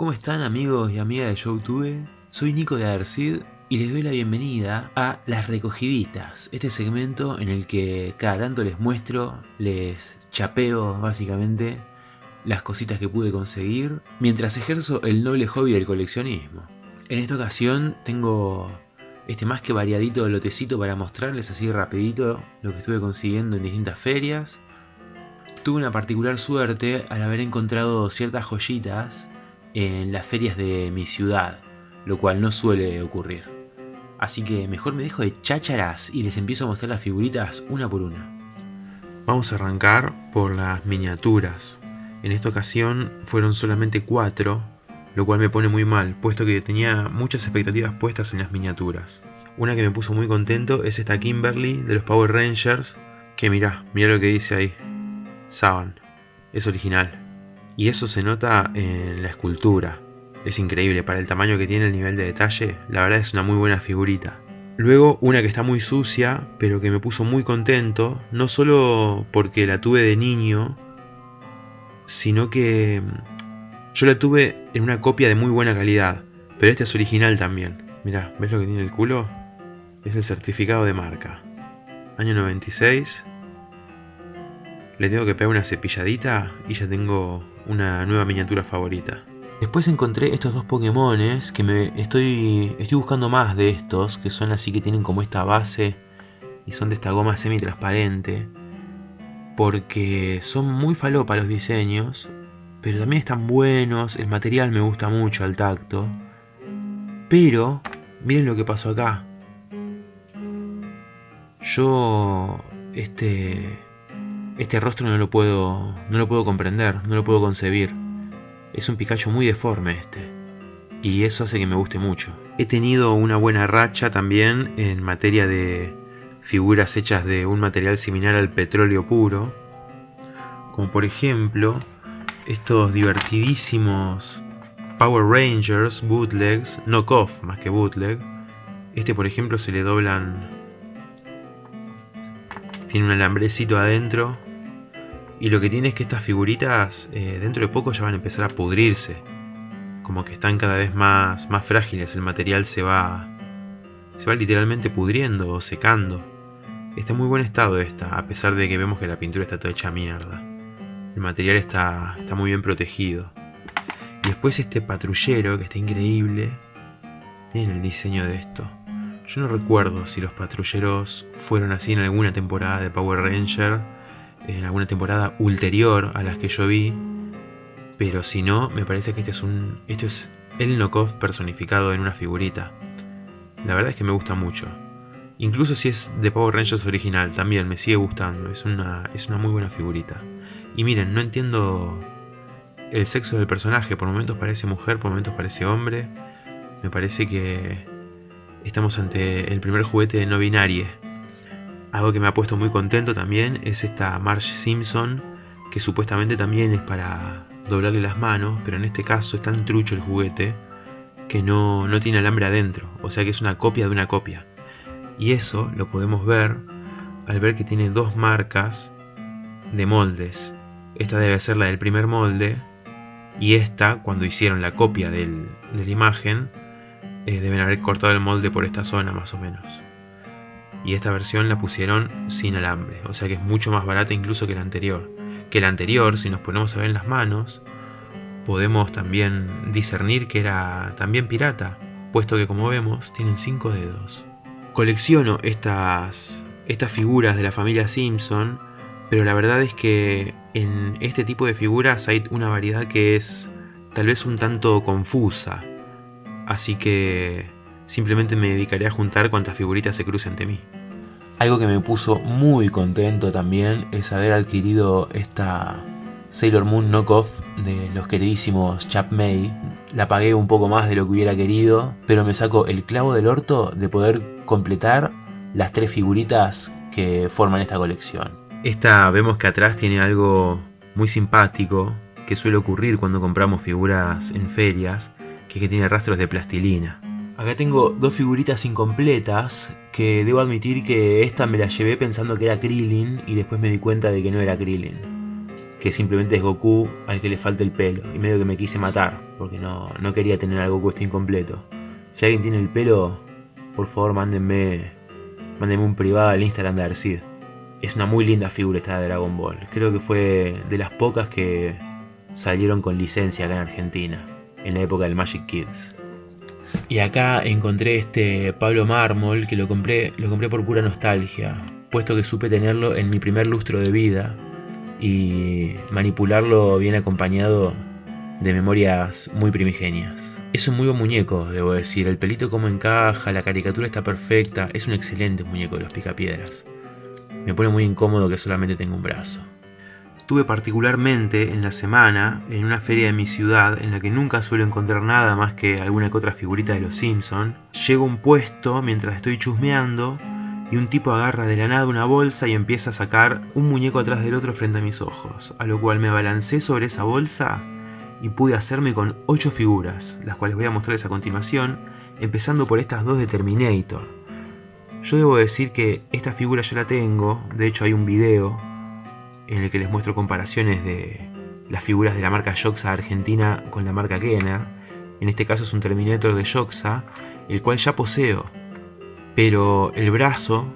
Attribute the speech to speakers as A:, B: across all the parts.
A: ¿Cómo están amigos y amigas de Youtube? Soy Nico de Adercid y les doy la bienvenida a Las Recogiditas, este segmento en el que cada tanto les muestro, les chapeo básicamente las cositas que pude conseguir mientras ejerzo el noble hobby del coleccionismo. En esta ocasión tengo este más que variadito lotecito para mostrarles así rapidito lo que estuve consiguiendo en distintas ferias. Tuve una particular suerte al haber encontrado ciertas joyitas en las ferias de mi ciudad, lo cual no suele ocurrir. Así que mejor me dejo de chácharas y les empiezo a mostrar las figuritas una por una.
B: Vamos a arrancar por las miniaturas. En esta ocasión fueron solamente cuatro, lo cual me pone muy mal, puesto que tenía muchas expectativas puestas en las miniaturas. Una que me puso muy contento es esta Kimberly de los Power Rangers, que mirá, mirá lo que dice ahí. Saban, es original. Y eso se nota en la escultura. Es increíble, para el tamaño que tiene el nivel de detalle, la verdad es una muy buena figurita. Luego una que está muy sucia, pero que me puso muy contento, no solo porque la tuve de niño, sino que mm, yo la tuve en una copia de muy buena calidad, pero esta es original también. Mirá, ¿ves lo que tiene el culo? Es el certificado de marca. Año 96. Le tengo que pegar una cepilladita y ya tengo una nueva miniatura favorita. Después encontré estos dos Pokémones que me estoy, estoy buscando más de estos, que son así que tienen como esta base y son de esta goma semi-transparente. Porque son muy falopa los diseños, pero también están buenos, el material me gusta mucho al tacto. Pero, miren lo que pasó acá. Yo, este, este rostro no lo puedo, no lo puedo comprender, no lo puedo concebir. Es un Pikachu muy deforme este. Y eso hace que me guste mucho. He tenido una buena racha también en materia de figuras hechas de un material similar al petróleo puro. Como por ejemplo, estos divertidísimos Power Rangers bootlegs, knockoff más que bootleg. Este por ejemplo se le doblan... Tiene un alambrecito adentro y lo que tiene es que estas figuritas eh, dentro de poco ya van a empezar a pudrirse. Como que están cada vez más, más frágiles, el material se va, se va literalmente pudriendo o secando. Está en muy buen estado esta, a pesar de que vemos que la pintura está toda hecha mierda. El material está, está muy bien protegido. Y después este patrullero que está increíble. Miren el diseño de esto. Yo no recuerdo si los patrulleros fueron así en alguna temporada de Power Ranger en alguna temporada ulterior a las que yo vi. Pero si no, me parece que este es un. Esto es el knockoff personificado en una figurita. La verdad es que me gusta mucho. Incluso si es de Power Rangers original, también me sigue gustando. Es una, es una muy buena figurita. Y miren, no entiendo el sexo del personaje. Por momentos parece mujer, por momentos parece hombre. Me parece que estamos ante el primer juguete de no binarie algo que me ha puesto muy contento también es esta Marge Simpson, que supuestamente también es para doblarle las manos, pero en este caso es tan trucho el juguete que no, no tiene alambre adentro, o sea que es una copia de una copia. Y eso lo podemos ver al ver que tiene dos marcas de moldes. Esta debe ser la del primer molde y esta, cuando hicieron la copia de la imagen, eh, deben haber cortado el molde por esta zona más o menos y esta versión la pusieron sin alambre, o sea que es mucho más barata incluso que la anterior. Que la anterior, si nos ponemos a ver en las manos, podemos también discernir que era también pirata, puesto que como vemos tienen 5 dedos. Colecciono estas, estas figuras de la familia Simpson, pero la verdad es que en este tipo de figuras hay una variedad que es tal vez un tanto confusa, así que Simplemente me dedicaré a juntar cuantas figuritas se crucen ante mí.
A: Algo que me puso muy contento también es haber adquirido esta Sailor Moon knockoff de los queridísimos Chap May. La pagué un poco más de lo que hubiera querido, pero me saco el clavo del orto de poder completar las tres figuritas que forman esta colección.
B: Esta vemos que atrás tiene algo muy simpático que suele ocurrir cuando compramos figuras en ferias, que es que tiene rastros de plastilina.
A: Acá tengo dos figuritas incompletas que debo admitir que esta me la llevé pensando que era Krillin y después me di cuenta de que no era Krillin. Que simplemente es Goku al que le falta el pelo y medio que me quise matar. porque no, no quería tener algo cuesta incompleto. Si alguien tiene el pelo, por favor mándenme, mándenme un privado al Instagram de Arcid. Es una muy linda figura esta de Dragon Ball. Creo que fue de las pocas que salieron con licencia acá en Argentina, en la época del Magic Kids. Y acá encontré este Pablo Mármol que lo compré, lo compré por pura nostalgia, puesto que supe tenerlo en mi primer lustro de vida y manipularlo bien acompañado de memorias muy primigenias. Es un muy buen muñeco, debo decir, el pelito como encaja, la caricatura está perfecta, es un excelente muñeco de los picapiedras. Me pone muy incómodo que solamente tenga un brazo. Tuve particularmente en la semana, en una feria de mi ciudad, en la que nunca suelo encontrar nada más que alguna que otra figurita de los Simpson, llego a un puesto mientras estoy chusmeando y un tipo agarra de la nada una bolsa y empieza a sacar un muñeco atrás del otro frente a mis ojos, a lo cual me balancé sobre esa bolsa y pude hacerme con 8 figuras, las cuales voy a mostrarles a continuación, empezando por estas dos de Terminator. Yo debo decir que esta figura ya la tengo, de hecho hay un video en el que les muestro comparaciones de las figuras de la marca Joxa Argentina con la marca Kenner. En este caso es un Terminator de Joxa, el cual ya poseo, pero el brazo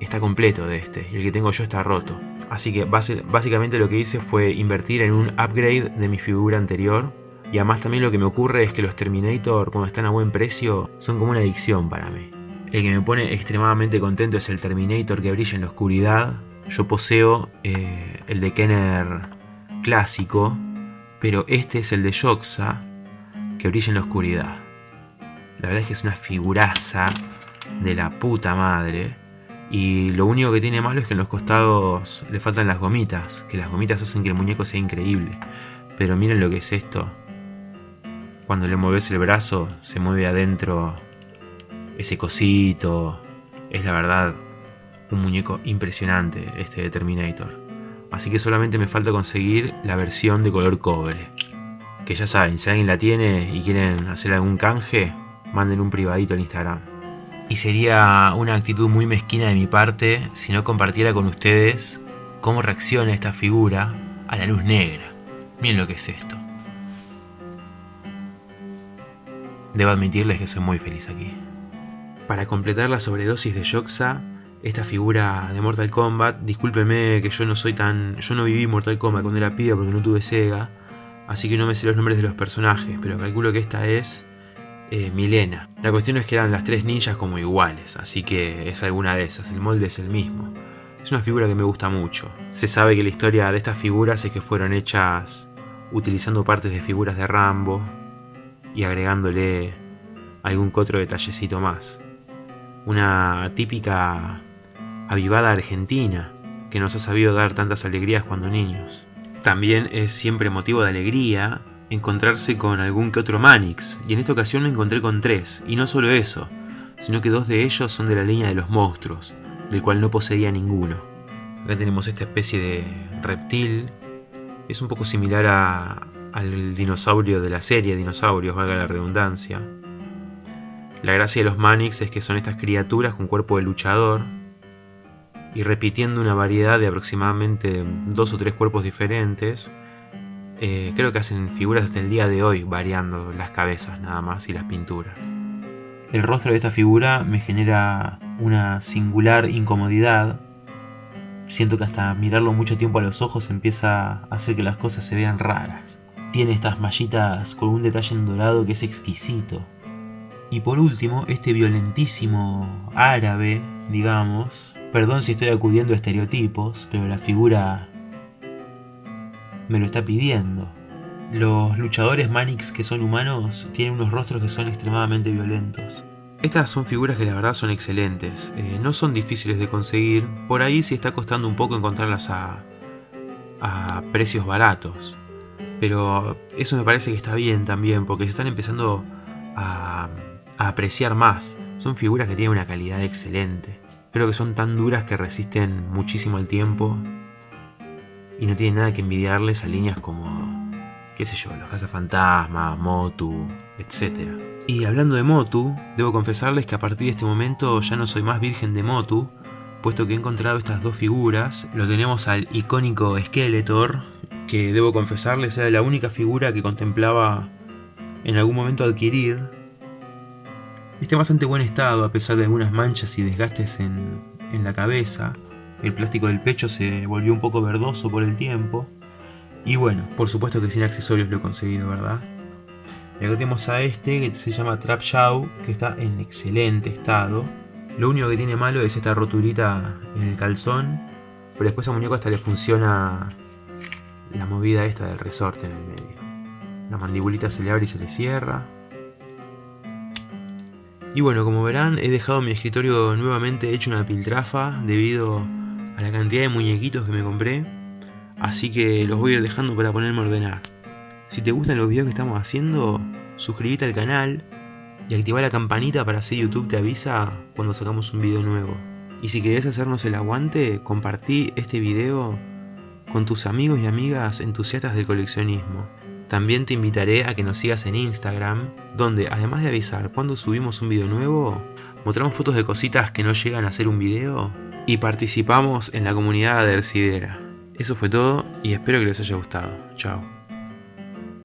A: está completo de este y el que tengo yo está roto. Así que básicamente lo que hice fue invertir en un upgrade de mi figura anterior. Y además también lo que me ocurre es que los Terminator cuando están a buen precio son como una adicción para mí. El que me pone extremadamente contento es el Terminator que brilla en la oscuridad. Yo poseo eh, el de Kenner clásico, pero este es el de Joxa que brilla en la oscuridad. La verdad es que es una figuraza de la puta madre. Y lo único que tiene malo es que en los costados le faltan las gomitas, que las gomitas hacen que el muñeco sea increíble. Pero miren lo que es esto. Cuando le mueves el brazo, se mueve adentro ese cosito. Es la verdad un muñeco impresionante este de Terminator. Así que solamente me falta conseguir la versión de color cobre. Que ya saben, si alguien la tiene y quieren hacer algún canje, manden un privadito al Instagram y sería una actitud muy mezquina de mi parte si no compartiera con ustedes cómo reacciona esta figura a la luz negra. Miren lo que es esto. Debo admitirles que soy muy feliz aquí. Para completar la sobredosis de Joxa, esta figura de Mortal Kombat, discúlpenme que yo no soy tan... Yo no viví Mortal Kombat cuando era piba porque no tuve Sega, así que no me sé los nombres de los personajes, pero calculo que esta es eh, Milena. La cuestión es que eran las tres ninjas como iguales, así que es alguna de esas, el molde es el mismo. Es una figura que me gusta mucho. Se sabe que la historia de estas figuras es que fueron hechas utilizando partes de figuras de Rambo y agregándole algún otro detallecito más. Una típica avivada argentina que nos ha sabido dar tantas alegrías cuando niños. También es siempre motivo de alegría encontrarse con algún que otro Manix, y en esta ocasión me encontré con tres, y no solo eso, sino que dos de ellos son de la línea de los monstruos, del cual no poseía ninguno. Acá tenemos esta especie de reptil, es un poco similar a, al dinosaurio de la serie Dinosaurios, valga la redundancia. La gracia de los Manix es que son estas criaturas con cuerpo de luchador, y repitiendo una variedad de aproximadamente dos o tres cuerpos diferentes, eh, creo que hacen figuras hasta el día de hoy, variando las cabezas nada más y las pinturas. El rostro de esta figura me genera una singular incomodidad. Siento que hasta mirarlo mucho tiempo a los ojos empieza a hacer que las cosas se vean raras. Tiene estas mallitas con un detalle en dorado que es exquisito. Y por último, este violentísimo árabe, digamos. Perdón si estoy acudiendo a estereotipos, pero la figura me lo está pidiendo. Los luchadores Manix que son humanos tienen unos rostros que son extremadamente violentos. Estas son figuras que la verdad son excelentes, eh, no son difíciles de conseguir, por ahí sí está costando un poco encontrarlas a, a precios baratos. Pero eso me parece que está bien también, porque se están empezando a, a apreciar más. Son figuras que tienen una calidad excelente. Creo que son tan duras que resisten muchísimo el tiempo y no tiene nada que envidiarles a líneas como, qué sé yo, los Fantasma, Motu, etc. Y hablando de Motu, debo confesarles que a partir de este momento ya no soy más virgen de Motu, puesto que he encontrado estas dos figuras. Lo tenemos al icónico Skeletor, que debo confesarles era la única figura que contemplaba
B: en algún momento adquirir. Está en bastante buen estado a pesar de algunas manchas y desgastes en, en la cabeza. El plástico del pecho se volvió un poco verdoso por el tiempo. Y bueno, por supuesto que sin accesorios lo he conseguido, ¿verdad? Y acá tenemos a este que se llama Trap Shaw, que está en excelente estado. Lo único que tiene malo es esta roturita en el calzón, pero después a muñeco hasta le funciona la movida esta del resorte en el medio. La mandibulita se le abre y se le cierra. Y bueno, como verán, he dejado mi escritorio nuevamente hecho una piltrafa debido a la cantidad de muñequitos que me compré. Así que los voy a ir dejando para ponerme a ordenar. Si te gustan los videos que estamos haciendo, suscríbete al canal y activa la campanita para así YouTube te avisa cuando sacamos un video nuevo. Y si querés hacernos el aguante, compartí este video con tus amigos y amigas entusiastas del coleccionismo. También te invitaré a que nos sigas en Instagram, donde además de avisar cuando subimos un video nuevo, mostramos fotos de cositas que no llegan a ser un video y participamos en la comunidad de Ercidera. Eso fue todo y espero que les haya gustado. Chao.